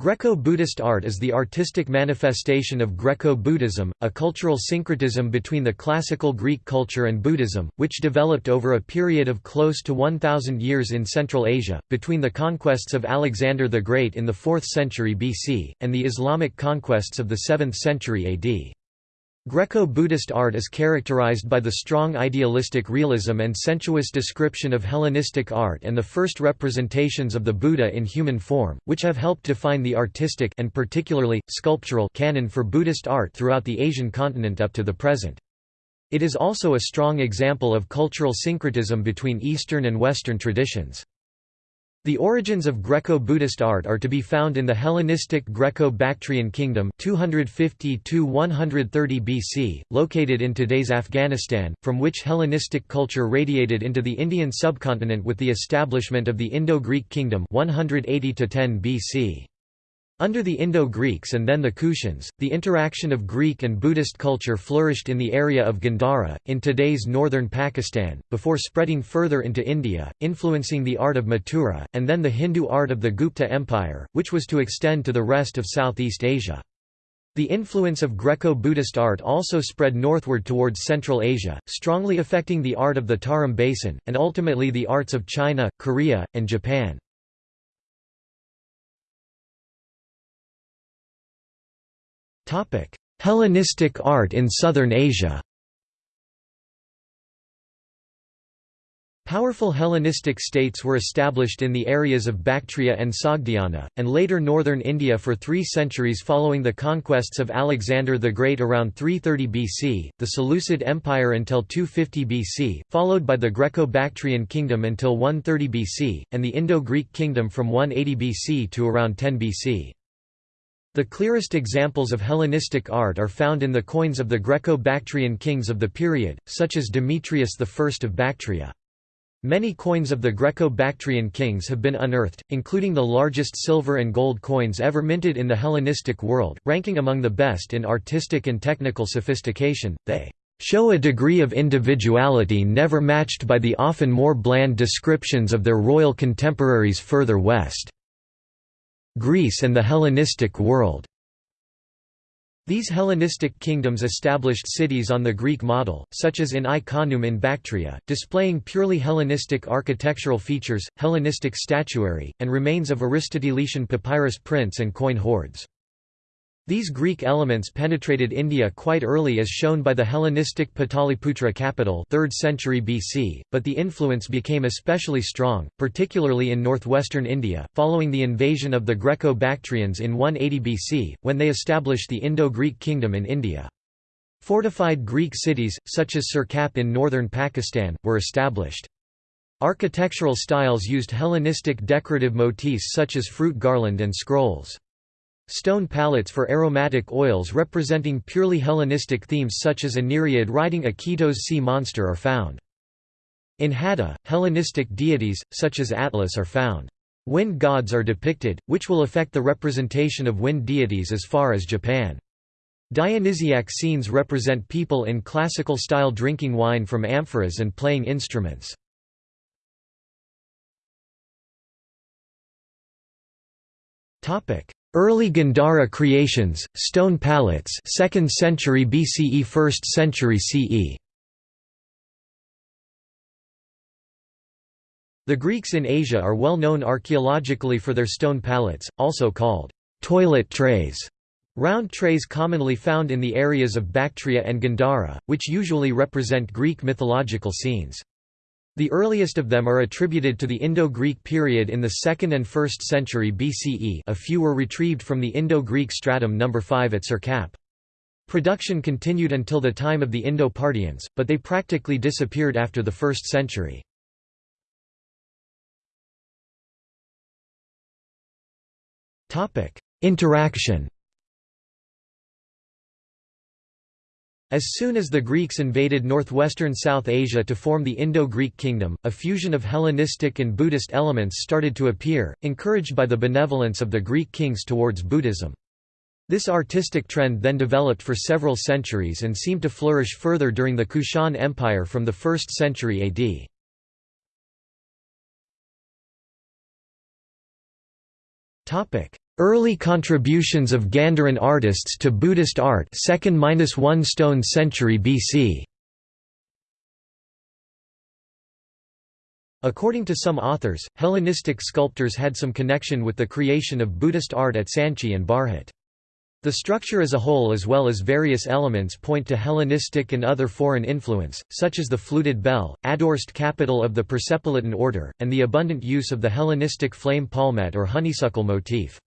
Greco-Buddhist art is the artistic manifestation of Greco-Buddhism, a cultural syncretism between the classical Greek culture and Buddhism, which developed over a period of close to 1,000 years in Central Asia, between the conquests of Alexander the Great in the 4th century BC, and the Islamic conquests of the 7th century AD. Greco-Buddhist art is characterized by the strong idealistic realism and sensuous description of Hellenistic art and the first representations of the Buddha in human form, which have helped define the artistic and particularly, sculptural canon for Buddhist art throughout the Asian continent up to the present. It is also a strong example of cultural syncretism between Eastern and Western traditions. The origins of Greco-Buddhist art are to be found in the Hellenistic Greco-Bactrian kingdom 250 BC, located in today's Afghanistan, from which Hellenistic culture radiated into the Indian subcontinent with the establishment of the Indo-Greek kingdom 180 BC. Under the Indo-Greeks and then the Kushans, the interaction of Greek and Buddhist culture flourished in the area of Gandhara, in today's northern Pakistan, before spreading further into India, influencing the art of Mathura, and then the Hindu art of the Gupta Empire, which was to extend to the rest of Southeast Asia. The influence of Greco-Buddhist art also spread northward towards Central Asia, strongly affecting the art of the Tarim Basin, and ultimately the arts of China, Korea, and Japan. Hellenistic art in Southern Asia Powerful Hellenistic states were established in the areas of Bactria and Sogdiana, and later northern India for three centuries following the conquests of Alexander the Great around 330 BC, the Seleucid Empire until 250 BC, followed by the Greco-Bactrian kingdom until 130 BC, and the Indo-Greek kingdom from 180 BC to around 10 BC. The clearest examples of Hellenistic art are found in the coins of the Greco-Bactrian kings of the period, such as Demetrius I of Bactria. Many coins of the Greco-Bactrian kings have been unearthed, including the largest silver and gold coins ever minted in the Hellenistic world, ranking among the best in artistic and technical sophistication. They show a degree of individuality never matched by the often more bland descriptions of their royal contemporaries further west. Greece and the Hellenistic world. These Hellenistic kingdoms established cities on the Greek model, such as in Ai-Khanoum in Bactria, displaying purely Hellenistic architectural features, Hellenistic statuary, and remains of Aristotelian papyrus prints and coin hoards. These Greek elements penetrated India quite early as shown by the Hellenistic Pataliputra capital 3rd century BC, but the influence became especially strong, particularly in northwestern India, following the invasion of the Greco-Bactrians in 180 BC, when they established the Indo-Greek kingdom in India. Fortified Greek cities, such as Sirkap in northern Pakistan, were established. Architectural styles used Hellenistic decorative motifs such as fruit garland and scrolls. Stone palettes for aromatic oils representing purely Hellenistic themes such as a nereid riding a Ketos sea monster are found. In Hadda, Hellenistic deities, such as Atlas are found. Wind gods are depicted, which will affect the representation of wind deities as far as Japan. Dionysiac scenes represent people in classical style drinking wine from amphoras and playing instruments. Topic: Early Gandhara creations, stone palettes 2nd century BCE 1st century CE. The Greeks in Asia are well known archaeologically for their stone palettes, also called toilet trays, round trays commonly found in the areas of Bactria and Gandhara, which usually represent Greek mythological scenes. The earliest of them are attributed to the Indo-Greek period in the 2nd and 1st century BCE a few were retrieved from the Indo-Greek stratum No. 5 at Sirkap. Production continued until the time of the Indo-Parthians, but they practically disappeared after the 1st century. Interaction As soon as the Greeks invaded northwestern South Asia to form the Indo-Greek kingdom, a fusion of Hellenistic and Buddhist elements started to appear, encouraged by the benevolence of the Greek kings towards Buddhism. This artistic trend then developed for several centuries and seemed to flourish further during the Kushan Empire from the 1st century AD. Early contributions of Gandharan artists to Buddhist art 2nd–1 stone century BC According to some authors, Hellenistic sculptors had some connection with the creation of Buddhist art at Sanchi and Bharhut. The structure as a whole as well as various elements point to Hellenistic and other foreign influence, such as the fluted bell, addorsed capital of the Persepolitan order, and the abundant use of the Hellenistic flame palmette or honeysuckle motif.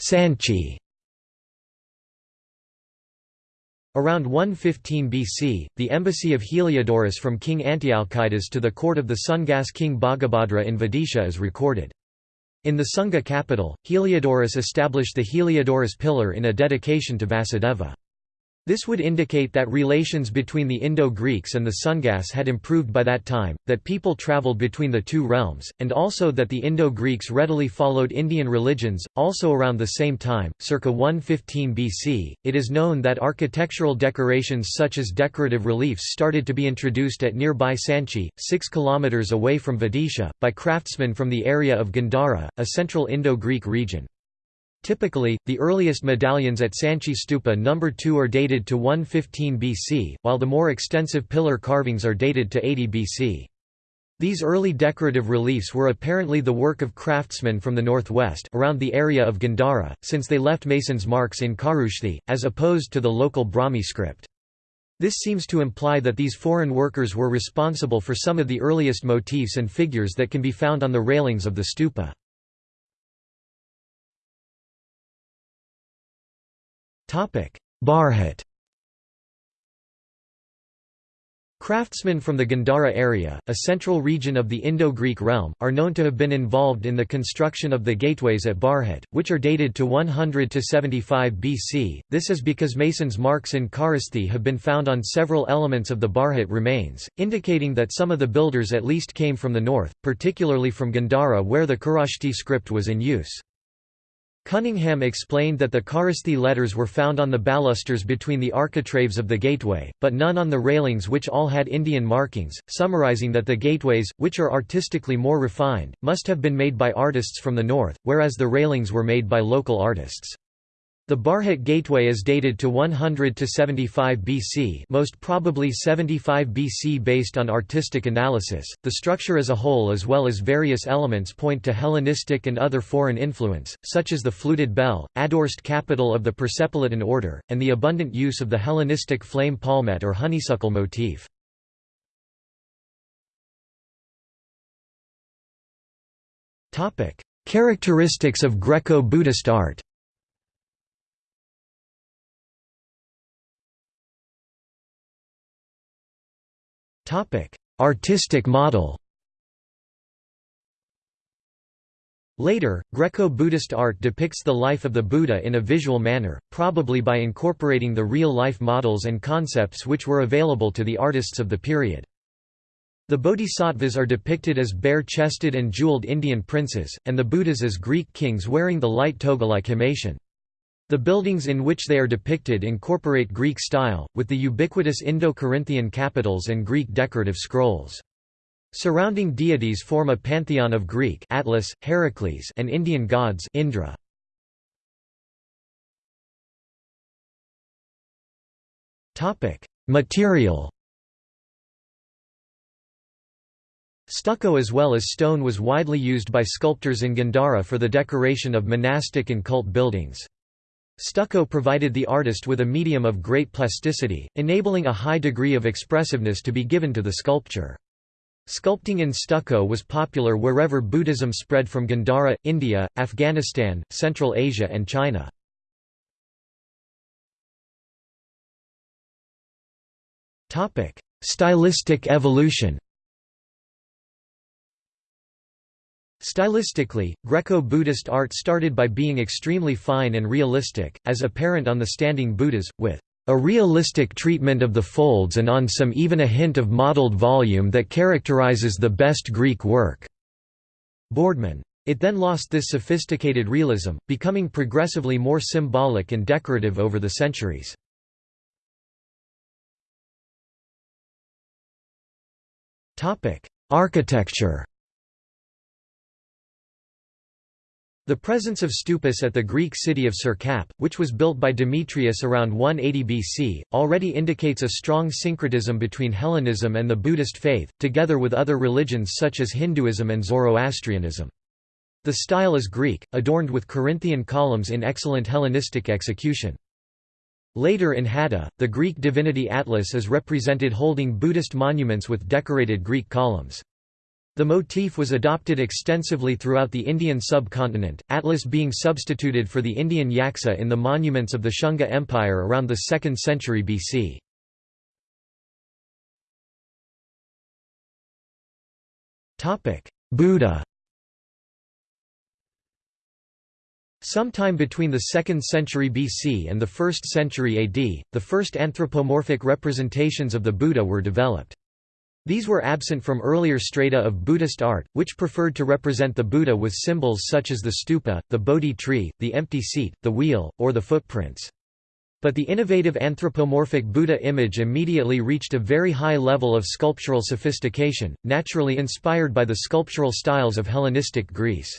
Sanchi Around 115 BC, the embassy of Heliodorus from King Antialcidas to the court of the Sungas king Bhagabhadra in Vidisha is recorded. In the Sunga capital, Heliodorus established the Heliodorus pillar in a dedication to Vasudeva. This would indicate that relations between the Indo-Greeks and the Sungas had improved by that time, that people travelled between the two realms, and also that the Indo-Greeks readily followed Indian religions. Also around the same time, circa 115 BC, it is known that architectural decorations such as decorative reliefs started to be introduced at nearby Sanchi, 6 km away from Vidisha, by craftsmen from the area of Gandhara, a central Indo-Greek region. Typically, the earliest medallions at Sanchi Stupa No. 2 are dated to 115 BC, while the more extensive pillar carvings are dated to 80 BC. These early decorative reliefs were apparently the work of craftsmen from the northwest around the area of Gandhara, since they left masons' marks in Kharoshthi, as opposed to the local Brahmi script. This seems to imply that these foreign workers were responsible for some of the earliest motifs and figures that can be found on the railings of the stupa. Bharhut Craftsmen from the Gandhara area, a central region of the Indo-Greek realm, are known to have been involved in the construction of the gateways at Bharhut, which are dated to 100 to 75 BC. This is because masons' marks in Kharosthi have been found on several elements of the Bharhut remains, indicating that some of the builders at least came from the north, particularly from Gandhara where the Kharoshthi script was in use. Cunningham explained that the Kharosthi letters were found on the balusters between the architraves of the gateway, but none on the railings which all had Indian markings, summarizing that the gateways, which are artistically more refined, must have been made by artists from the north, whereas the railings were made by local artists. The Bharhut gateway is dated to 100 to 75 BC, most probably 75 BC based on artistic analysis. The structure as a whole as well as various elements point to Hellenistic and other foreign influence, such as the fluted bell, addorsed capital of the Persepolitan order, and the abundant use of the Hellenistic flame palmette or honeysuckle motif. Topic: Characteristics of Greco-Buddhist art. Artistic model Later, Greco-Buddhist art depicts the life of the Buddha in a visual manner, probably by incorporating the real-life models and concepts which were available to the artists of the period. The bodhisattvas are depicted as bare-chested and jeweled Indian princes, and the Buddhas as Greek kings wearing the light toga like Himation. The buildings in which they are depicted incorporate Greek style, with the ubiquitous Indo-Corinthian capitals and Greek decorative scrolls. Surrounding deities form a pantheon of Greek Atlas, Heracles and Indian gods Indra. Topic: Material Stucco as well as stone was widely used by sculptors in Gandhara for the decoration of monastic and cult buildings. Stucco provided the artist with a medium of great plasticity, enabling a high degree of expressiveness to be given to the sculpture. Sculpting in stucco was popular wherever Buddhism spread from Gandhara, India, Afghanistan, Central Asia and China. Stylistic evolution Stylistically, Greco-Buddhist art started by being extremely fine and realistic, as apparent on the standing Buddhas, with a realistic treatment of the folds and on some even a hint of mottled volume that characterizes the best Greek work." Boardman. It then lost this sophisticated realism, becoming progressively more symbolic and decorative over the centuries. Architecture The presence of stupas at the Greek city of Sirkap, which was built by Demetrius around 180 BC, already indicates a strong syncretism between Hellenism and the Buddhist faith, together with other religions such as Hinduism and Zoroastrianism. The style is Greek, adorned with Corinthian columns in excellent Hellenistic execution. Later in Hadda, the Greek divinity Atlas is represented holding Buddhist monuments with decorated Greek columns. The motif was adopted extensively throughout the Indian subcontinent, Atlas being substituted for the Indian yaksa in the monuments of the Shunga Empire around the 2nd century BC. Buddha Sometime between the 2nd century BC and the 1st century AD, the first anthropomorphic representations of the Buddha were developed. These were absent from earlier strata of Buddhist art, which preferred to represent the Buddha with symbols such as the stupa, the Bodhi tree, the empty seat, the wheel, or the footprints. But the innovative anthropomorphic Buddha image immediately reached a very high level of sculptural sophistication, naturally inspired by the sculptural styles of Hellenistic Greece.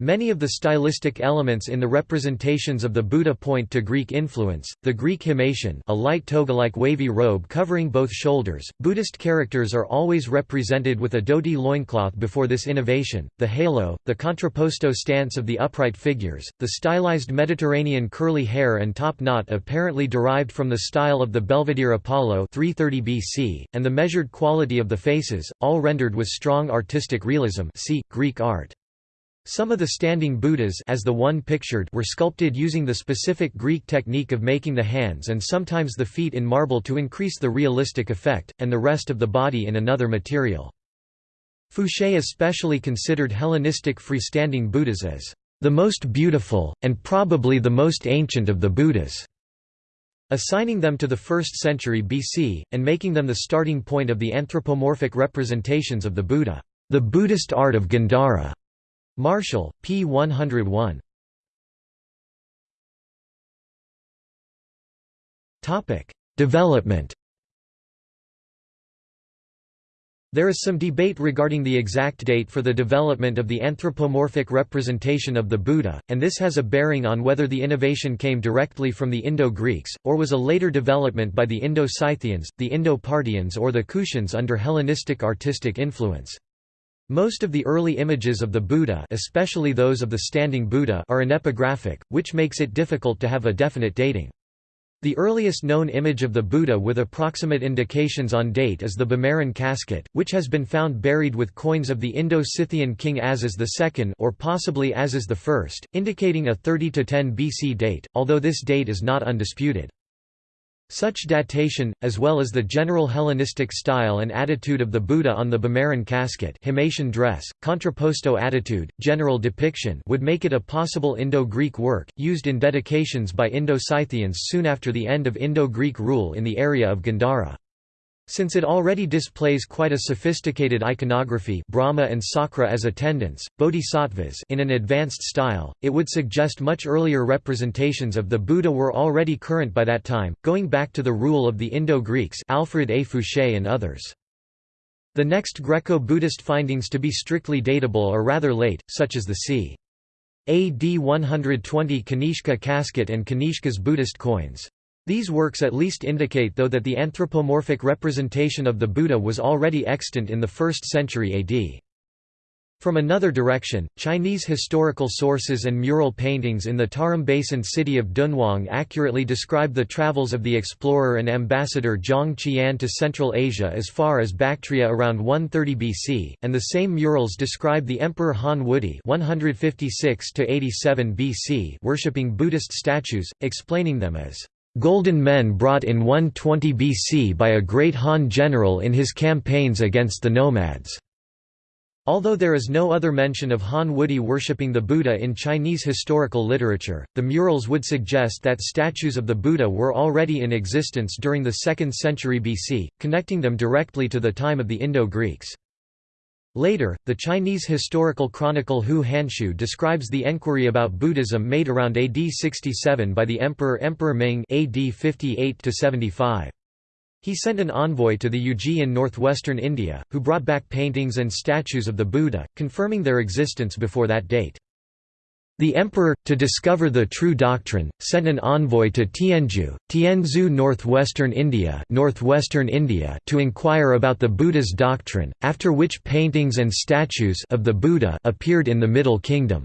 Many of the stylistic elements in the representations of the Buddha point to Greek influence. The Greek himation, a light toga-like wavy robe covering both shoulders. Buddhist characters are always represented with a dhoti loincloth before this innovation. The halo, the contrapposto stance of the upright figures, the stylized Mediterranean curly hair and top knot apparently derived from the style of the Belvedere Apollo 330 BC, and the measured quality of the faces, all rendered with strong artistic realism. See Greek art. Some of the standing Buddhas as the one pictured were sculpted using the specific Greek technique of making the hands and sometimes the feet in marble to increase the realistic effect, and the rest of the body in another material. Foucher especially considered Hellenistic freestanding Buddhas as the most beautiful, and probably the most ancient of the Buddhas, assigning them to the 1st century BC, and making them the starting point of the anthropomorphic representations of the Buddha, the Buddhist art of Gandhara. Marshall, p. 101. Development There is some debate regarding the exact date for the development of the anthropomorphic representation of the Buddha, and this has a bearing on whether the innovation came directly from the Indo-Greeks, or was a later development by the Indo-Scythians, the Indo-Parthians or the Kushans under Hellenistic artistic influence. Most of the early images of the Buddha especially those of the standing Buddha are anepigraphic, which makes it difficult to have a definite dating. The earliest known image of the Buddha with approximate indications on date is the Bimaran casket, which has been found buried with coins of the Indo-Scythian king Azes II or possibly Azes I, indicating a 30 to 10 BC date, although this date is not undisputed. Such datation, as well as the general Hellenistic style and attitude of the Buddha on the Bimaran casket himation dress, contrapposto attitude, general depiction would make it a possible Indo-Greek work, used in dedications by Indo-Scythians soon after the end of Indo-Greek rule in the area of Gandhara. Since it already displays quite a sophisticated iconography Brahma and Sakra as attendants, bodhisattvas in an advanced style, it would suggest much earlier representations of the Buddha were already current by that time, going back to the rule of the Indo-Greeks Alfred A. Foucher and others. The next Greco-Buddhist findings to be strictly datable are rather late, such as the c. AD 120 Kanishka casket and Kanishka's Buddhist coins. These works at least indicate though that the anthropomorphic representation of the Buddha was already extant in the 1st century AD. From another direction, Chinese historical sources and mural paintings in the Tarim Basin city of Dunhuang accurately describe the travels of the explorer and ambassador Zhang Qian to Central Asia as far as Bactria around 130 BC, and the same murals describe the Emperor Han Wudi 156 BC worshipping Buddhist statues, explaining them as Golden men brought in 120 BC by a great Han general in his campaigns against the nomads. Although there is no other mention of Han Wudi worshipping the Buddha in Chinese historical literature, the murals would suggest that statues of the Buddha were already in existence during the 2nd century BC, connecting them directly to the time of the Indo-Greeks. Later, the Chinese historical chronicle Hou Hanshu describes the enquiry about Buddhism made around AD 67 by the emperor Emperor Ming AD 58 -75. He sent an envoy to the Yuezhi in northwestern India, who brought back paintings and statues of the Buddha, confirming their existence before that date. The emperor, to discover the true doctrine, sent an envoy to Tianzhu, Tianzhu northwestern India, northwestern India to inquire about the Buddha's doctrine, after which paintings and statues of the Buddha appeared in the Middle Kingdom.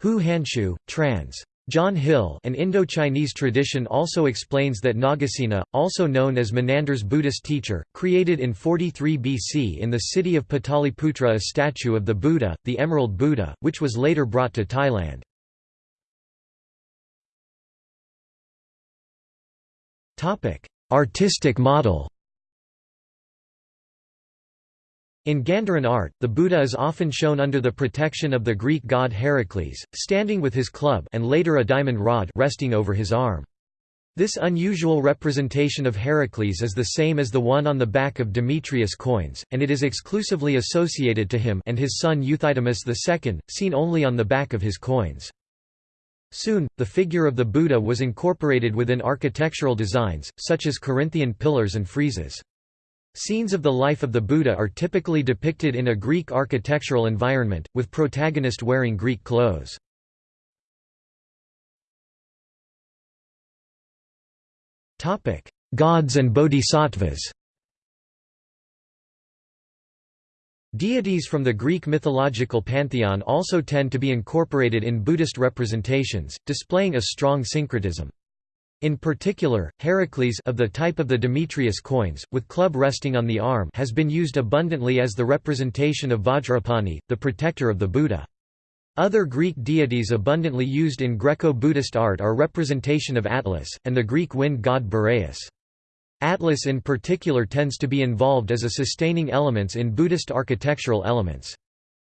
Hou Hanshu, trans. John Hill an Indo-Chinese tradition also explains that Nagasena, also known as Menander's Buddhist teacher, created in 43 BC in the city of Pataliputra a statue of the Buddha, the Emerald Buddha, which was later brought to Thailand. Artistic model In Gandharan art, the Buddha is often shown under the protection of the Greek god Heracles, standing with his club and later a diamond rod resting over his arm. This unusual representation of Heracles is the same as the one on the back of Demetrius coins, and it is exclusively associated to him and his son Euthydemus II, seen only on the back of his coins. Soon, the figure of the Buddha was incorporated within architectural designs, such as Corinthian pillars and friezes. Scenes of the life of the Buddha are typically depicted in a Greek architectural environment, with protagonist wearing Greek clothes. Gods and bodhisattvas Deities from the Greek mythological pantheon also tend to be incorporated in Buddhist representations, displaying a strong syncretism. In particular, Heracles of the type of the Demetrius coins, with club resting on the arm has been used abundantly as the representation of Vajrapani, the protector of the Buddha. Other Greek deities abundantly used in Greco-Buddhist art are representation of Atlas, and the Greek wind god Boreas. Atlas in particular tends to be involved as a sustaining elements in Buddhist architectural elements.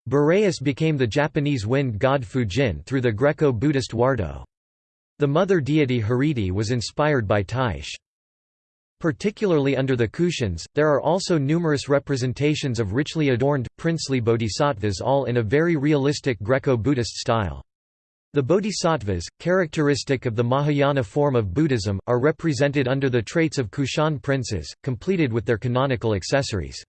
Boreas became the Japanese wind god Fujin through the Greco-Buddhist Wardo. The mother deity Hariti was inspired by Tyche. Particularly under the Kushans, there are also numerous representations of richly adorned, princely bodhisattvas all in a very realistic Greco-Buddhist style. The bodhisattvas, characteristic of the Mahayana form of Buddhism, are represented under the traits of Kushan princes, completed with their canonical accessories.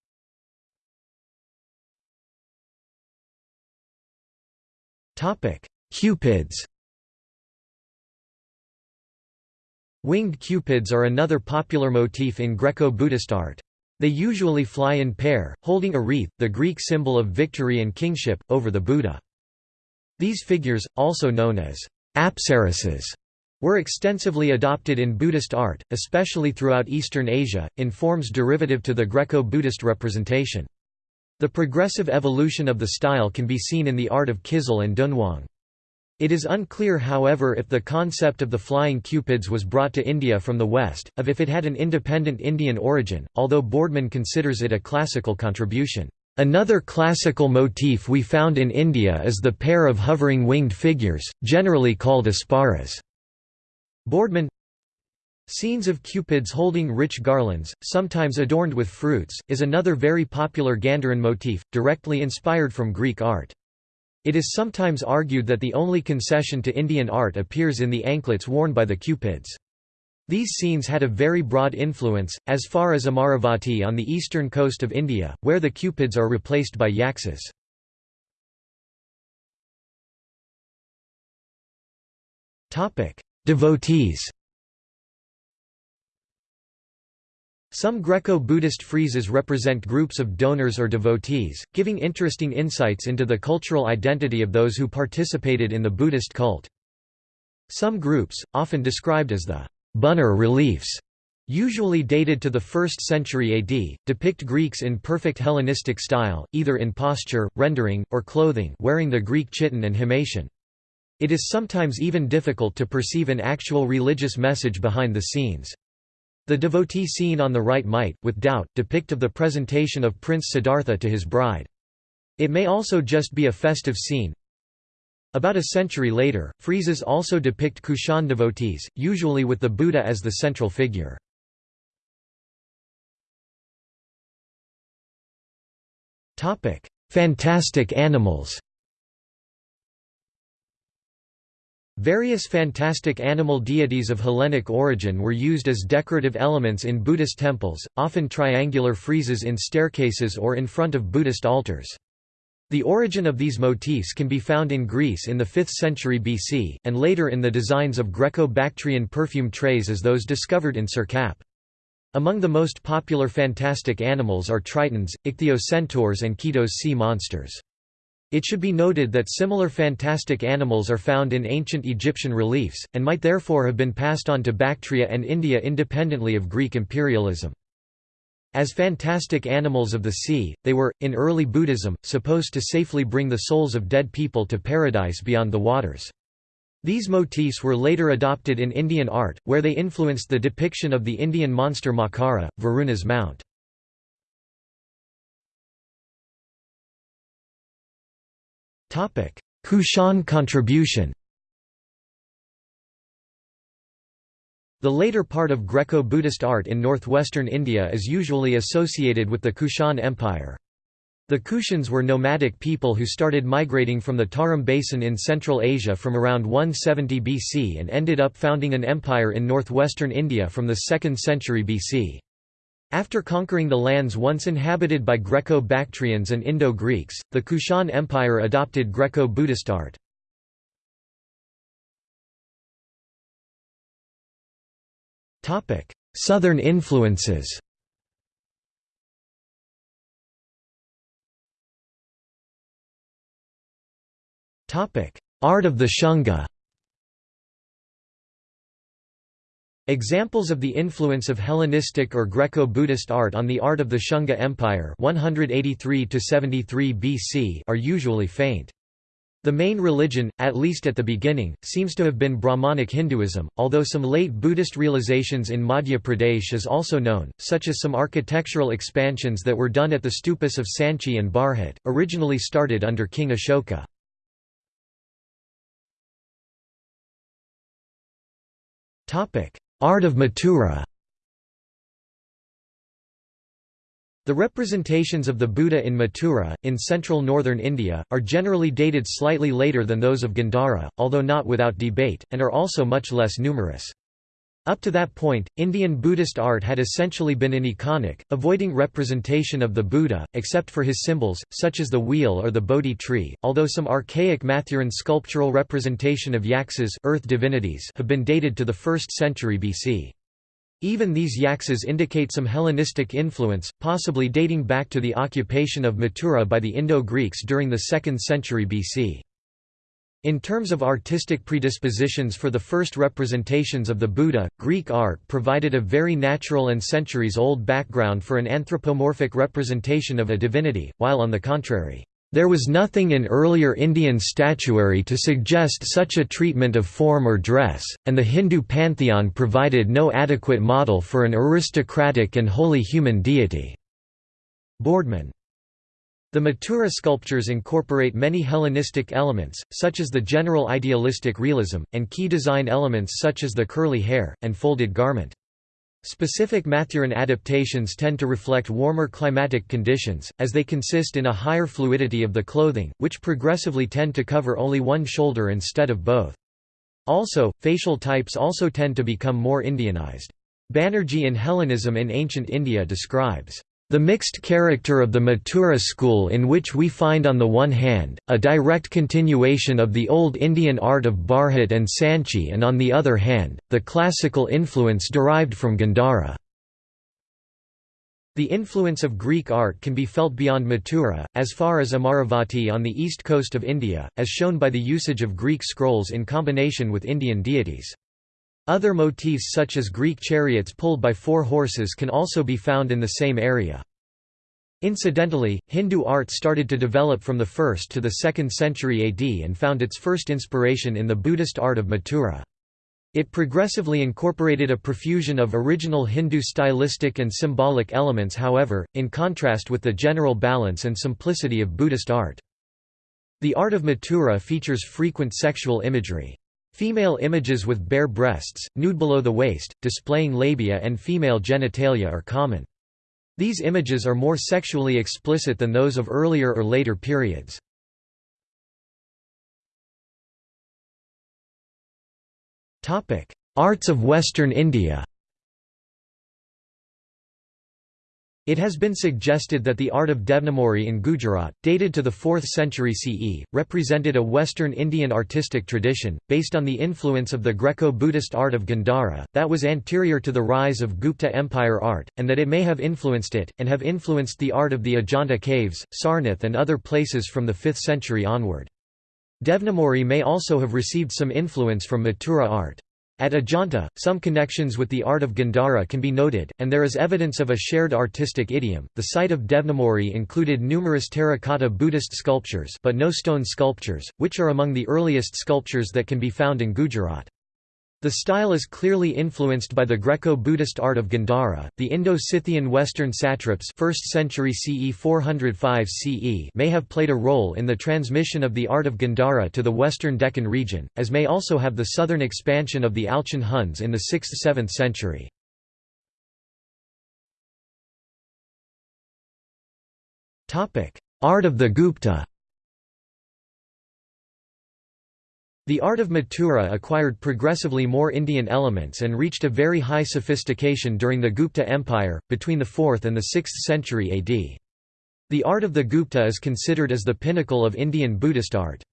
Cupids Winged cupids are another popular motif in Greco-Buddhist art. They usually fly in pair, holding a wreath, the Greek symbol of victory and kingship, over the Buddha. These figures, also known as apsaras, were extensively adopted in Buddhist art, especially throughout Eastern Asia, in forms derivative to the Greco-Buddhist representation. The progressive evolution of the style can be seen in the art of Kizil and Dunhuang. It is unclear however if the concept of the flying cupids was brought to India from the West, of if it had an independent Indian origin, although Boardman considers it a classical contribution. Another classical motif we found in India is the pair of hovering winged figures, generally called apsaras. Boardman Scenes of cupids holding rich garlands, sometimes adorned with fruits, is another very popular Gandharan motif, directly inspired from Greek art. It is sometimes argued that the only concession to Indian art appears in the anklets worn by the Cupids. These scenes had a very broad influence, as far as Amaravati on the eastern coast of India, where the Cupids are replaced by Yakshas. Devotees Some Greco-Buddhist friezes represent groups of donors or devotees, giving interesting insights into the cultural identity of those who participated in the Buddhist cult. Some groups, often described as the Buner reliefs, usually dated to the 1st century AD, depict Greeks in perfect Hellenistic style, either in posture, rendering, or clothing wearing the Greek chiton and himation. It is sometimes even difficult to perceive an actual religious message behind the scenes. The devotee scene on the right might, with doubt, depict of the presentation of Prince Siddhartha to his bride. It may also just be a festive scene. About a century later, friezes also depict Kushan devotees, usually with the Buddha as the central figure. Fantastic animals Various fantastic animal deities of Hellenic origin were used as decorative elements in Buddhist temples, often triangular friezes in staircases or in front of Buddhist altars. The origin of these motifs can be found in Greece in the 5th century BC, and later in the designs of Greco-Bactrian perfume trays as those discovered in Sirkap. Among the most popular fantastic animals are tritons, ichthyocentaurs and Ketos sea monsters. It should be noted that similar fantastic animals are found in ancient Egyptian reliefs, and might therefore have been passed on to Bactria and India independently of Greek imperialism. As fantastic animals of the sea, they were, in early Buddhism, supposed to safely bring the souls of dead people to paradise beyond the waters. These motifs were later adopted in Indian art, where they influenced the depiction of the Indian monster Makara, Varuna's mount. Kushan contribution The later part of Greco-Buddhist art in northwestern India is usually associated with the Kushan Empire. The Kushans were nomadic people who started migrating from the Tarim Basin in Central Asia from around 170 BC and ended up founding an empire in northwestern India from the 2nd century BC. After conquering the lands once inhabited by Greco-Bactrians and Indo-Greeks, the Kushan Empire adopted Greco-Buddhist art. Southern influences Art of the Shunga Examples of the influence of Hellenistic or Greco-Buddhist art on the art of the Shunga Empire 183 BC are usually faint. The main religion, at least at the beginning, seems to have been Brahmanic Hinduism, although some late Buddhist realizations in Madhya Pradesh is also known, such as some architectural expansions that were done at the stupas of Sanchi and Bharhut, originally started under King Ashoka. Art of Mathura The representations of the Buddha in Mathura, in central northern India, are generally dated slightly later than those of Gandhara, although not without debate, and are also much less numerous. Up to that point, Indian Buddhist art had essentially been aniconic, avoiding representation of the Buddha, except for his symbols, such as the wheel or the Bodhi tree, although some archaic Mathuran sculptural representation of yaksas earth divinities have been dated to the 1st century BC. Even these yaksas indicate some Hellenistic influence, possibly dating back to the occupation of Mathura by the Indo-Greeks during the 2nd century BC. In terms of artistic predispositions for the first representations of the Buddha, Greek art provided a very natural and centuries-old background for an anthropomorphic representation of a divinity, while on the contrary, there was nothing in earlier Indian statuary to suggest such a treatment of form or dress, and the Hindu pantheon provided no adequate model for an aristocratic and wholly human deity. Boardman the Mathura sculptures incorporate many Hellenistic elements, such as the general idealistic realism, and key design elements such as the curly hair, and folded garment. Specific Mathuran adaptations tend to reflect warmer climatic conditions, as they consist in a higher fluidity of the clothing, which progressively tend to cover only one shoulder instead of both. Also, facial types also tend to become more Indianized. Banerjee in Hellenism in Ancient India describes the mixed character of the Mathura school in which we find on the one hand, a direct continuation of the old Indian art of Bharhut and Sanchi and on the other hand, the classical influence derived from Gandhara. The influence of Greek art can be felt beyond Mathura, as far as Amaravati on the east coast of India, as shown by the usage of Greek scrolls in combination with Indian deities. Other motifs such as Greek chariots pulled by four horses can also be found in the same area. Incidentally, Hindu art started to develop from the 1st to the 2nd century AD and found its first inspiration in the Buddhist art of Mathura. It progressively incorporated a profusion of original Hindu stylistic and symbolic elements however, in contrast with the general balance and simplicity of Buddhist art. The art of Mathura features frequent sexual imagery. Female images with bare breasts, nude below the waist, displaying labia and female genitalia are common. These images are more sexually explicit than those of earlier or later periods. Arts of Western India It has been suggested that the art of Devnimori in Gujarat, dated to the 4th century CE, represented a Western Indian artistic tradition, based on the influence of the Greco-Buddhist art of Gandhara, that was anterior to the rise of Gupta Empire art, and that it may have influenced it, and have influenced the art of the Ajanta caves, Sarnath and other places from the 5th century onward. Devnimori may also have received some influence from Mathura art. At Ajanta, some connections with the art of Gandhara can be noted, and there is evidence of a shared artistic idiom. The site of Devnimori included numerous terracotta Buddhist sculptures, but no stone sculptures, which are among the earliest sculptures that can be found in Gujarat. The style is clearly influenced by the Greco-Buddhist art of Gandhara. The Indo-Scythian Western satraps 1st century CE 405 CE may have played a role in the transmission of the art of Gandhara to the western Deccan region, as may also have the southern expansion of the Alchon Huns in the 6th–7th century. Topic: Art of the Gupta The art of Mathura acquired progressively more Indian elements and reached a very high sophistication during the Gupta Empire, between the 4th and the 6th century AD. The art of the Gupta is considered as the pinnacle of Indian Buddhist art.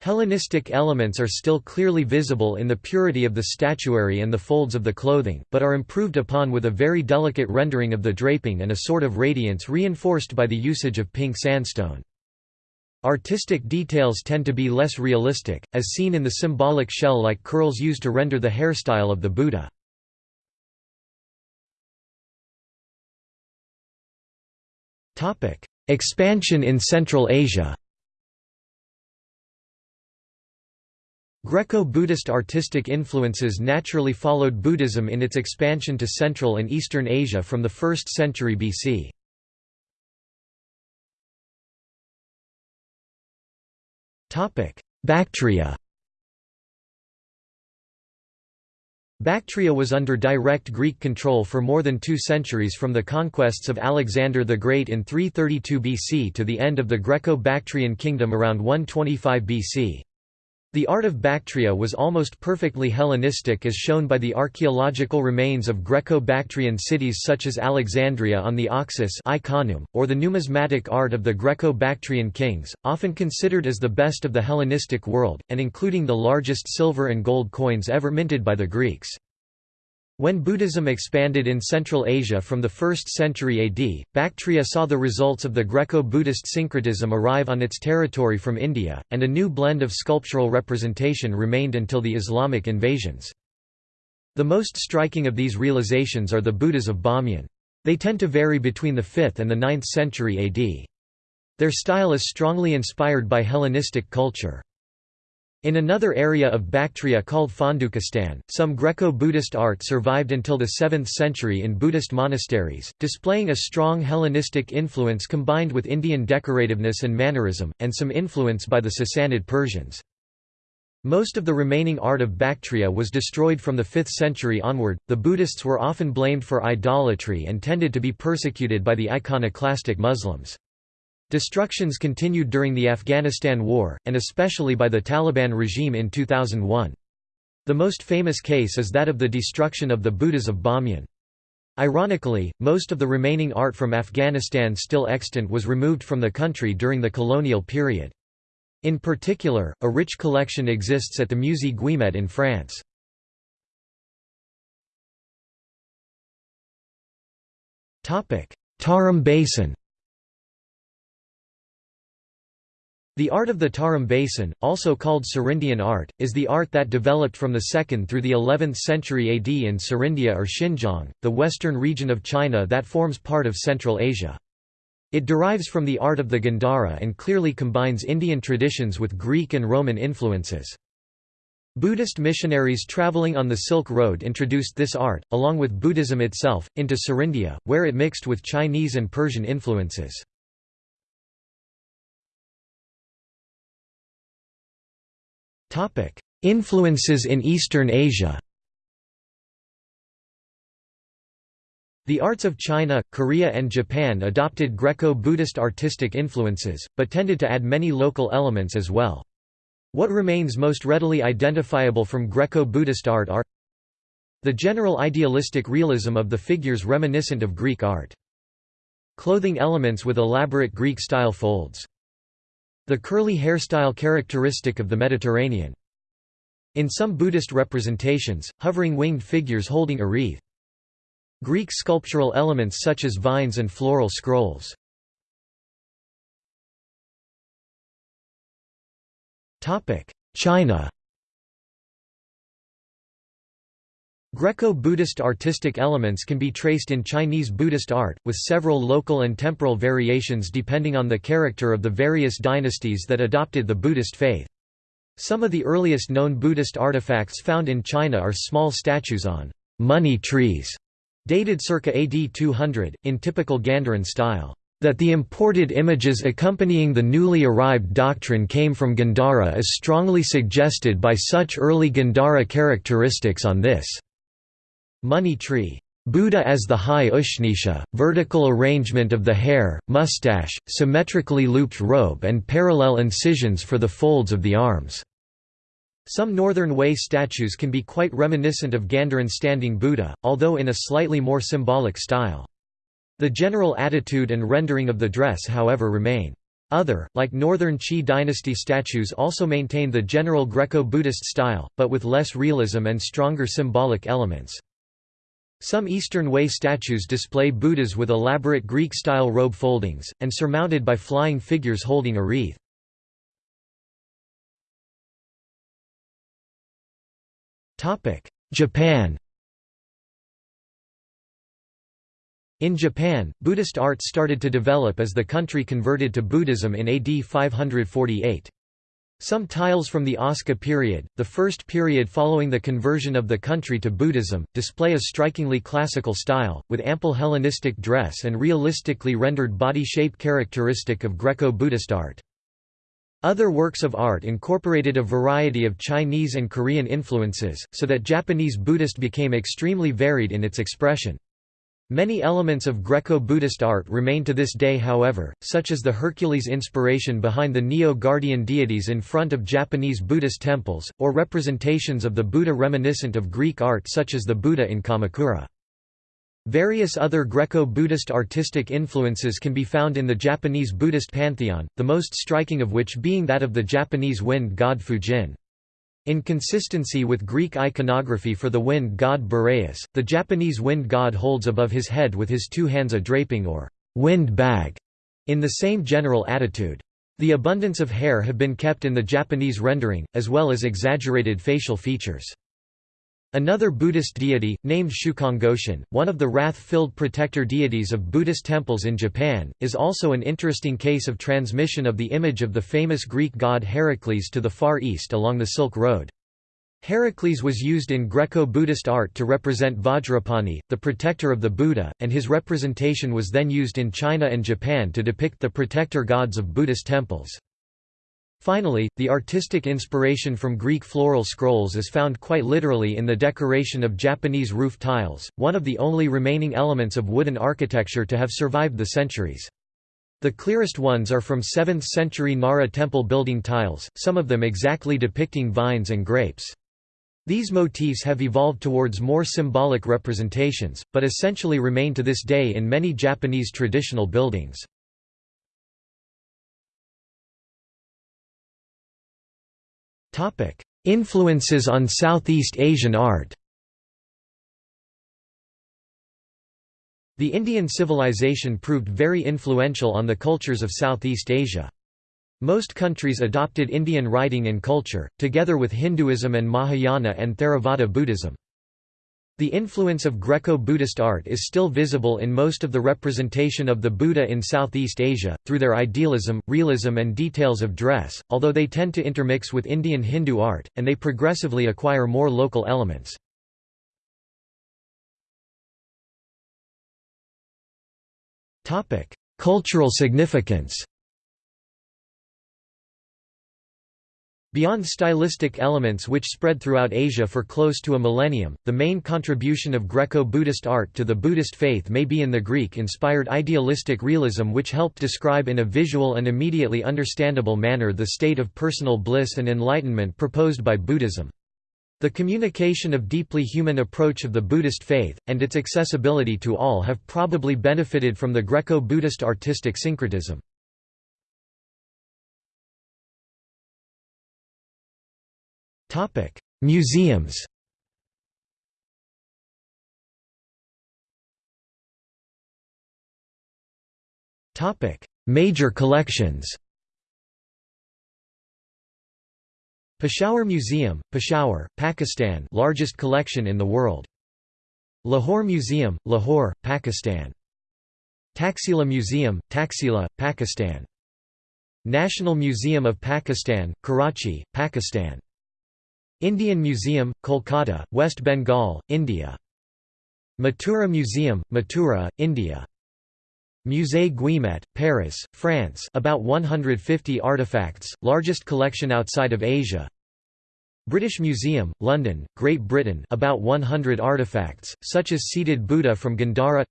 Hellenistic elements are still clearly visible in the purity of the statuary and the folds of the clothing, but are improved upon with a very delicate rendering of the draping and a sort of radiance reinforced by the usage of pink sandstone. Artistic details tend to be less realistic, as seen in the symbolic shell-like curls used to render the hairstyle of the Buddha. Expansion in Central Asia Greco-Buddhist artistic influences naturally followed Buddhism in its expansion to Central and Eastern Asia from the 1st century BC. Bactria Bactria was under direct Greek control for more than two centuries from the conquests of Alexander the Great in 332 BC to the end of the Greco-Bactrian kingdom around 125 BC. The art of Bactria was almost perfectly Hellenistic as shown by the archaeological remains of Greco-Bactrian cities such as Alexandria on the Oxus or the numismatic art of the Greco-Bactrian kings, often considered as the best of the Hellenistic world, and including the largest silver and gold coins ever minted by the Greeks. When Buddhism expanded in Central Asia from the 1st century AD, Bactria saw the results of the Greco-Buddhist syncretism arrive on its territory from India, and a new blend of sculptural representation remained until the Islamic invasions. The most striking of these realizations are the Buddhas of Bamyan. They tend to vary between the 5th and the 9th century AD. Their style is strongly inspired by Hellenistic culture. In another area of Bactria called Fondukistan, some Greco-Buddhist art survived until the 7th century in Buddhist monasteries, displaying a strong Hellenistic influence combined with Indian decorativeness and mannerism, and some influence by the Sassanid Persians. Most of the remaining art of Bactria was destroyed from the 5th century onward. The Buddhists were often blamed for idolatry and tended to be persecuted by the iconoclastic Muslims. Destructions continued during the Afghanistan War, and especially by the Taliban regime in 2001. The most famous case is that of the destruction of the Buddhas of Bamyan. Ironically, most of the remaining art from Afghanistan still extant was removed from the country during the colonial period. In particular, a rich collection exists at the Musée Guimet in France. Tarim Basin The art of the Tarim Basin, also called Serindian art, is the art that developed from the 2nd through the 11th century AD in Serindia or Xinjiang, the western region of China that forms part of Central Asia. It derives from the art of the Gandhara and clearly combines Indian traditions with Greek and Roman influences. Buddhist missionaries traveling on the Silk Road introduced this art, along with Buddhism itself, into Serindia, where it mixed with Chinese and Persian influences. Influences in Eastern Asia The arts of China, Korea and Japan adopted Greco-Buddhist artistic influences, but tended to add many local elements as well. What remains most readily identifiable from Greco-Buddhist art are the general idealistic realism of the figures reminiscent of Greek art. Clothing elements with elaborate Greek-style folds. The curly hairstyle characteristic of the Mediterranean. In some Buddhist representations, hovering winged figures holding a wreath. Greek sculptural elements such as vines and floral scrolls. China Greco-Buddhist artistic elements can be traced in Chinese Buddhist art, with several local and temporal variations depending on the character of the various dynasties that adopted the Buddhist faith. Some of the earliest known Buddhist artifacts found in China are small statues on money trees, dated circa AD 200, in typical Gandharan style. That the imported images accompanying the newly arrived doctrine came from Gandhara is strongly suggested by such early Gandhara characteristics on this money tree. Buddha as the high Ushnisha, vertical arrangement of the hair, mustache, symmetrically looped robe and parallel incisions for the folds of the arms. Some Northern Wei statues can be quite reminiscent of Gandharan standing Buddha, although in a slightly more symbolic style. The general attitude and rendering of the dress however remain. Other, like Northern Qi dynasty statues also maintain the general Greco-Buddhist style, but with less realism and stronger symbolic elements. Some Eastern Wei statues display Buddhas with elaborate Greek-style robe foldings, and surmounted by flying figures holding a wreath. Japan In Japan, Buddhist art started to develop as the country converted to Buddhism in AD 548. Some tiles from the Asuka period, the first period following the conversion of the country to Buddhism, display a strikingly classical style, with ample Hellenistic dress and realistically rendered body shape characteristic of Greco-Buddhist art. Other works of art incorporated a variety of Chinese and Korean influences, so that Japanese Buddhist became extremely varied in its expression. Many elements of Greco-Buddhist art remain to this day however, such as the Hercules inspiration behind the Nio-guardian deities in front of Japanese Buddhist temples, or representations of the Buddha reminiscent of Greek art such as the Buddha in Kamakura. Various other Greco-Buddhist artistic influences can be found in the Japanese Buddhist pantheon, the most striking of which being that of the Japanese wind god Fujin. In consistency with Greek iconography for the wind god Boreas, the Japanese wind god holds above his head with his two hands a draping or wind bag, in the same general attitude. The abundance of hair have been kept in the Japanese rendering, as well as exaggerated facial features. Another Buddhist deity, named Shukongoshin, one of the wrath-filled protector deities of Buddhist temples in Japan, is also an interesting case of transmission of the image of the famous Greek god Heracles to the Far East along the Silk Road. Heracles was used in Greco-Buddhist art to represent Vajrapani, the protector of the Buddha, and his representation was then used in China and Japan to depict the protector gods of Buddhist temples. Finally, the artistic inspiration from Greek floral scrolls is found quite literally in the decoration of Japanese roof tiles, one of the only remaining elements of wooden architecture to have survived the centuries. The clearest ones are from 7th century Nara temple building tiles, some of them exactly depicting vines and grapes. These motifs have evolved towards more symbolic representations, but essentially remain to this day in many Japanese traditional buildings. Influences on Southeast Asian art The Indian civilization proved very influential on the cultures of Southeast Asia. Most countries adopted Indian writing and culture, together with Hinduism and Mahayana and Theravada Buddhism. The influence of Greco-Buddhist art is still visible in most of the representation of the Buddha in Southeast Asia, through their idealism, realism and details of dress, although they tend to intermix with Indian Hindu art, and they progressively acquire more local elements. Cultural significance Beyond stylistic elements which spread throughout Asia for close to a millennium, the main contribution of Greco-Buddhist art to the Buddhist faith may be in the Greek-inspired idealistic realism which helped describe in a visual and immediately understandable manner the state of personal bliss and enlightenment proposed by Buddhism. The communication of deeply human approach of the Buddhist faith, and its accessibility to all have probably benefited from the Greco-Buddhist artistic syncretism. Topic: Museums. Topic: Major collections. Peshawar Museum, Peshawar, Pakistan, largest collection in the world. Lahore Museum, Lahore, Pakistan. Taxila Museum, Taxila, Pakistan. National Museum of Pakistan, Karachi, Pakistan. Indian Museum, Kolkata, West Bengal, India. Mathura Museum, Mathura, India. Musée Guimet, Paris, France about 150 artifacts, largest collection outside of Asia. British Museum, London, Great Britain about 100 artifacts, such as seated Buddha from Gandhara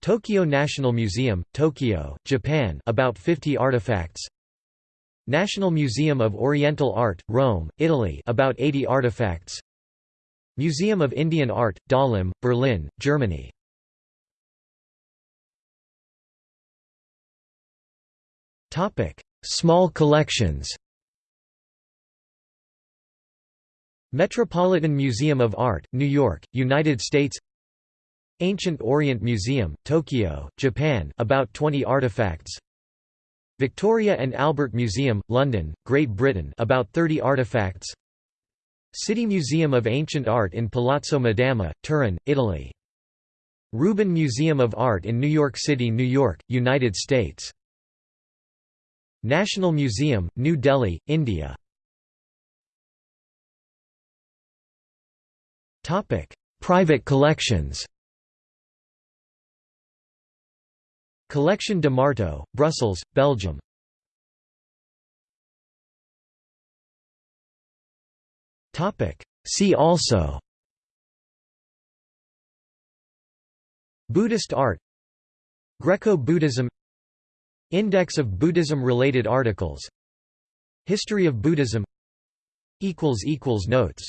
Tokyo National Museum, Tokyo, Japan about 50 artifacts National Museum of Oriental Art, Rome, Italy about 80 artifacts. Museum of Indian Art, Dahlem, Berlin, Germany. Small collections. Metropolitan Museum of Art, New York, United States. Ancient Orient Museum, Tokyo, Japan about 20 artifacts Victoria and Albert Museum, London, Great Britain about 30 artifacts. City Museum of Ancient Art in Palazzo Madama, Turin, Italy. Rubin Museum of Art in New York City, New York, United States. National Museum, New Delhi, India. Private collections Collection de Marteau, Brussels, Belgium. See also. Buddhist art. Greco-Buddhism. Index of Buddhism-related articles. History of Buddhism. Notes